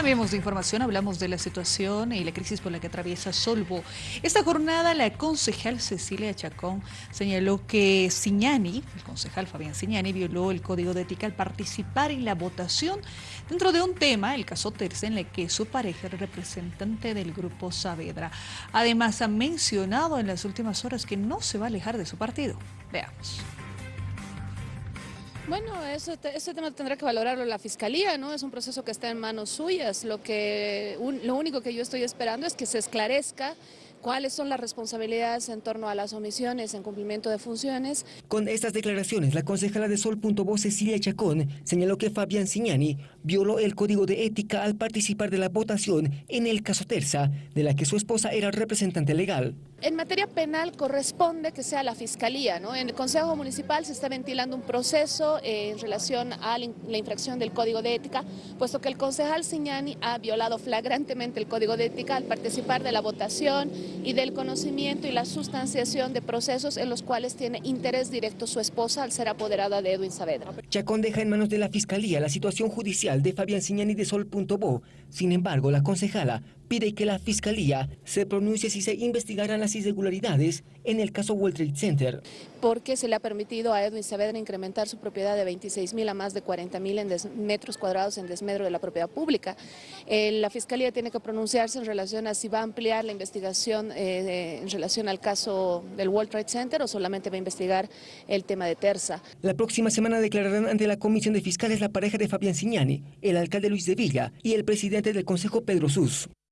Cambiemos de información, hablamos de la situación y la crisis por la que atraviesa Solvo. Esta jornada la concejal Cecilia Chacón señaló que Siñani, el concejal Fabián Siñani, violó el código de ética al participar en la votación dentro de un tema, el caso Terce, en el que su pareja era representante del grupo Saavedra. Además ha mencionado en las últimas horas que no se va a alejar de su partido. Veamos. Bueno, eso, ese tema tendrá que valorarlo la Fiscalía, ¿no? Es un proceso que está en manos suyas. Lo, que, lo único que yo estoy esperando es que se esclarezca cuáles son las responsabilidades en torno a las omisiones en cumplimiento de funciones. Con estas declaraciones, la concejala de Sol.bo Cecilia Chacón señaló que Fabián Signani violó el código de ética al participar de la votación en el caso Terza, de la que su esposa era representante legal. En materia penal corresponde que sea la Fiscalía. ¿no? En el Consejo Municipal se está ventilando un proceso eh, en relación a la infracción del Código de Ética, puesto que el concejal Signani ha violado flagrantemente el Código de Ética al participar de la votación y del conocimiento y la sustanciación de procesos en los cuales tiene interés directo su esposa al ser apoderada de Edwin Saavedra. Chacón deja en manos de la Fiscalía la situación judicial de Fabián Signani de Sol.bo. Sin embargo, la concejala pide que la Fiscalía se pronuncie si se investigarán las irregularidades en el caso World Trade Center. Porque se le ha permitido a Edwin Saavedra incrementar su propiedad de 26 mil a más de 40 mil metros cuadrados en desmedro de la propiedad pública. Eh, la Fiscalía tiene que pronunciarse en relación a si va a ampliar la investigación eh, en relación al caso del World Trade Center o solamente va a investigar el tema de Terza. La próxima semana declararán ante la Comisión de Fiscales la pareja de Fabián Signani, el alcalde Luis de Villa y el presidente del Consejo Pedro Sus.